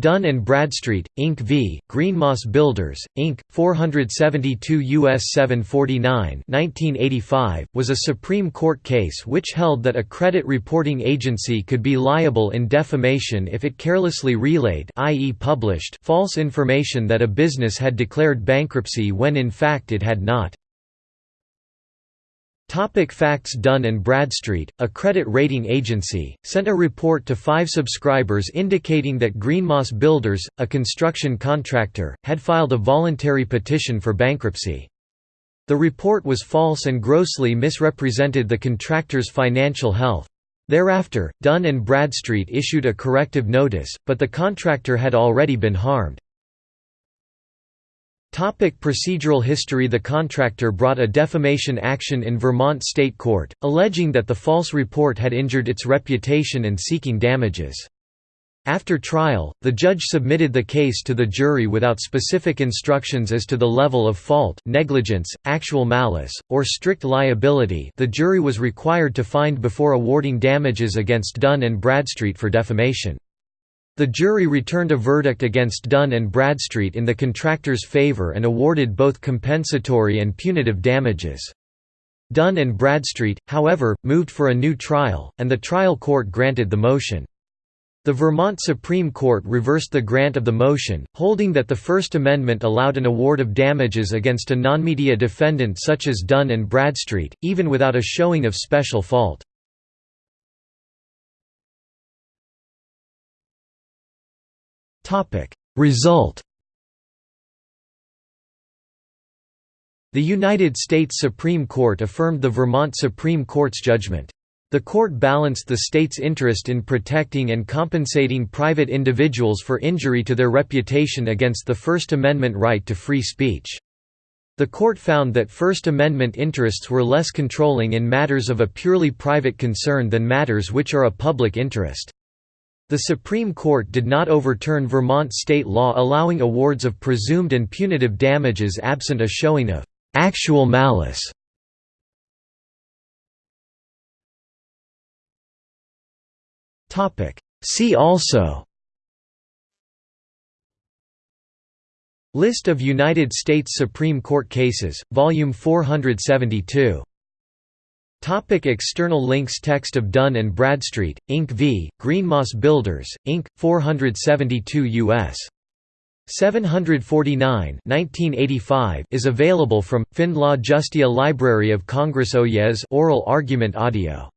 Dun & Bradstreet, Inc. v. Greenmoss Builders, Inc., 472 U.S. 749 1985, was a Supreme Court case which held that a credit reporting agency could be liable in defamation if it carelessly relayed i.e. published false information that a business had declared bankruptcy when in fact it had not. Topic facts Dun & Bradstreet, a credit rating agency, sent a report to five subscribers indicating that Greenmoss Builders, a construction contractor, had filed a voluntary petition for bankruptcy. The report was false and grossly misrepresented the contractor's financial health. Thereafter, Dun & Bradstreet issued a corrective notice, but the contractor had already been harmed. Topic procedural history The contractor brought a defamation action in Vermont State Court, alleging that the false report had injured its reputation and seeking damages. After trial, the judge submitted the case to the jury without specific instructions as to the level of fault negligence, actual malice, or strict liability the jury was required to find before awarding damages against Dun & Bradstreet for defamation. The jury returned a verdict against Dun & Bradstreet in the contractor's favor and awarded both compensatory and punitive damages. Dun & Bradstreet, however, moved for a new trial, and the trial court granted the motion. The Vermont Supreme Court reversed the grant of the motion, holding that the First Amendment allowed an award of damages against a non-media defendant such as Dun & Bradstreet, even without a showing of special fault. Result The United States Supreme Court affirmed the Vermont Supreme Court's judgment. The court balanced the state's interest in protecting and compensating private individuals for injury to their reputation against the First Amendment right to free speech. The court found that First Amendment interests were less controlling in matters of a purely private concern than matters which are a public interest. The Supreme Court did not overturn Vermont state law allowing awards of presumed and punitive damages absent a showing of actual malice. See also List of United States Supreme Court cases, Volume 472 Topic external links Text of Dun & Bradstreet, Inc. v. Greenmoss Builders, Inc., 472 U.S. 749 1985 is available from, FindLaw Justia Library of Congress Oyez oral argument audio